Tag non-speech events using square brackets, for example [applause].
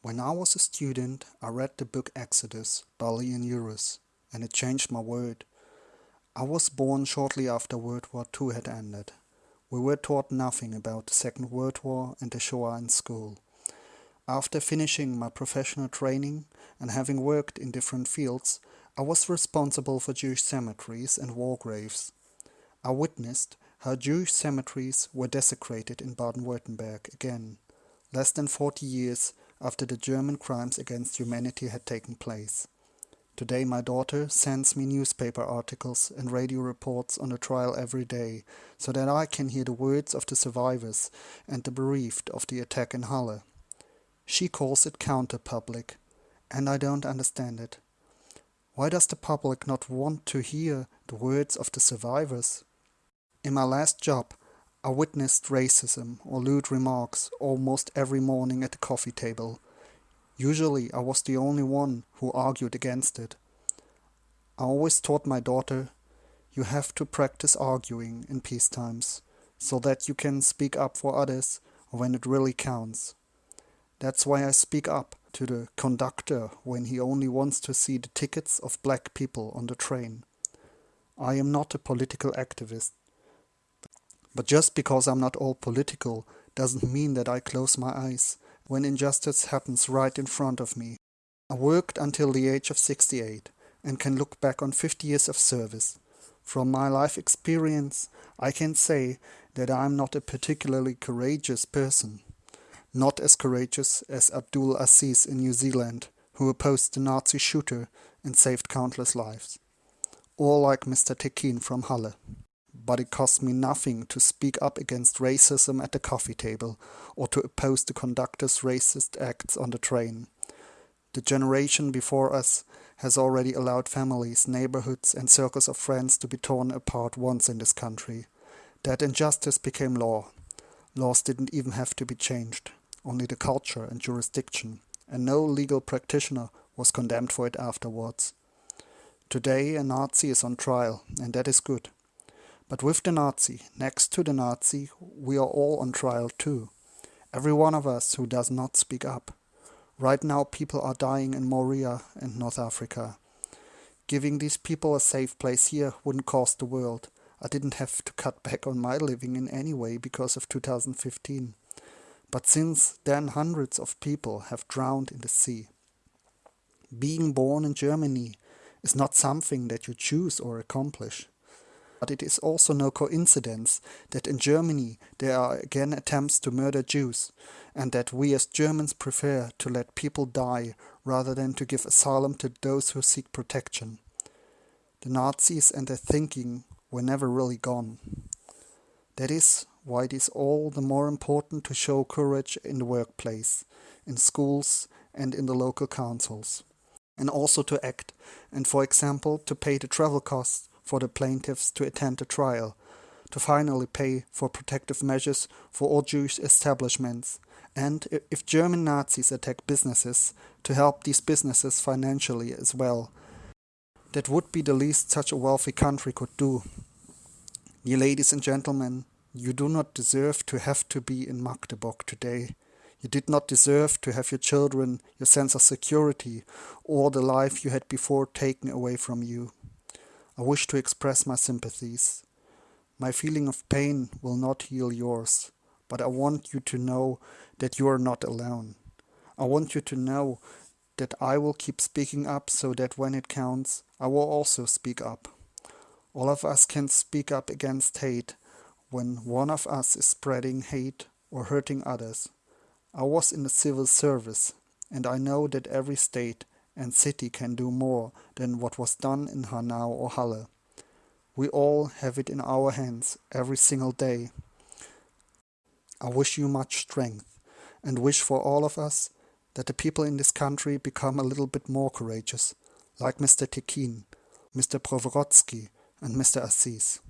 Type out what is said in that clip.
When I was a student, I read the book Exodus by Leon Uris, and it changed my world. I was born shortly after World War II had ended. We were taught nothing about the Second World War and the Shoah in school. After finishing my professional training and having worked in different fields, I was responsible for Jewish cemeteries and war graves. I witnessed how Jewish cemeteries were desecrated in Baden-Württemberg again, less than 40 years after the German crimes against humanity had taken place. Today my daughter sends me newspaper articles and radio reports on the trial every day, so that I can hear the words of the survivors and the bereaved of the attack in Halle. She calls it counter-public, and I don't understand it. Why does the public not want to hear the words of the survivors? In my last job, I witnessed racism or lewd remarks almost every morning at the coffee table. Usually I was the only one who argued against it. I always taught my daughter, you have to practice arguing in peace times, so that you can speak up for others when it really counts. That's why I speak up to the conductor when he only wants to see the tickets of black people on the train. I am not a political activist. But just because I'm not all political doesn't mean that I close my eyes when injustice happens right in front of me. I worked until the age of 68 and can look back on 50 years of service. From my life experience, I can say that I'm not a particularly courageous person. Not as courageous as Abdul Aziz in New Zealand, who opposed the Nazi shooter and saved countless lives. Or like Mr. Tekin from Halle but it cost me nothing to speak up against racism at the coffee table or to oppose the conductor's racist acts on the train. The generation before us has already allowed families, neighborhoods and circles of friends to be torn apart once in this country. That injustice became law. Laws didn't even have to be changed, only the culture and jurisdiction, and no legal practitioner was condemned for it afterwards. Today a Nazi is on trial, and that is good. But with the Nazi, next to the Nazi, we are all on trial too. Every one of us who does not speak up. Right now people are dying in Moria and North Africa. Giving these people a safe place here wouldn't cost the world. I didn't have to cut [laughs] back on my living in any way because of 2015. But since then hundreds of people have drowned in the sea. Being born in Germany is not something that you choose or accomplish. But it is also no coincidence that in Germany there are again attempts to murder Jews, and that we as Germans prefer to let people die rather than to give asylum to those who seek protection. The Nazis and their thinking were never really gone. That is why it is all the more important to show courage in the workplace, in schools and in the local councils. And also to act, and for example to pay the travel costs for the plaintiffs to attend the trial, to finally pay for protective measures for all Jewish establishments, and if German Nazis attack businesses, to help these businesses financially as well. That would be the least such a wealthy country could do. Dear ladies and gentlemen, you do not deserve to have to be in Magdeburg today. You did not deserve to have your children, your sense of security, or the life you had before taken away from you. I wish to express my sympathies. My feeling of pain will not heal yours, but I want you to know that you are not alone. I want you to know that I will keep speaking up so that when it counts, I will also speak up. All of us can speak up against hate when one of us is spreading hate or hurting others. I was in the civil service and I know that every state and city can do more than what was done in Hanau or Halle. We all have it in our hands every single day. I wish you much strength and wish for all of us that the people in this country become a little bit more courageous, like Mr. Tekin, Mr. Privorozki and Mr. Aziz.